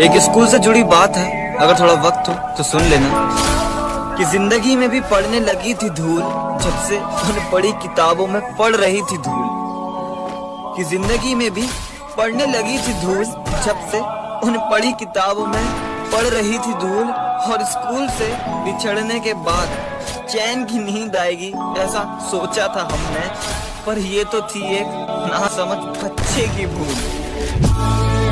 एक स्कूल से जुड़ी बात है। अगर थोड़ा वक्त हो तो सुन लेना। कि ज़िंदगी में भी पढ़ने लगी थी धूल, जब से उन्हें पढ़ी किताबों में पढ़ रही थी धूल। कि ज़िंदगी में भी पढ़ने लगी थी धूल, जब से उन्हें पढ़ी किताबों में पढ़ रही थी धूल। और स्कूल से बिछड़ने के बाद चैन की नींद आएगी, ऐसा सोचा था हमने। पर ये तो थी एक ना समझ बच्चे की भूल।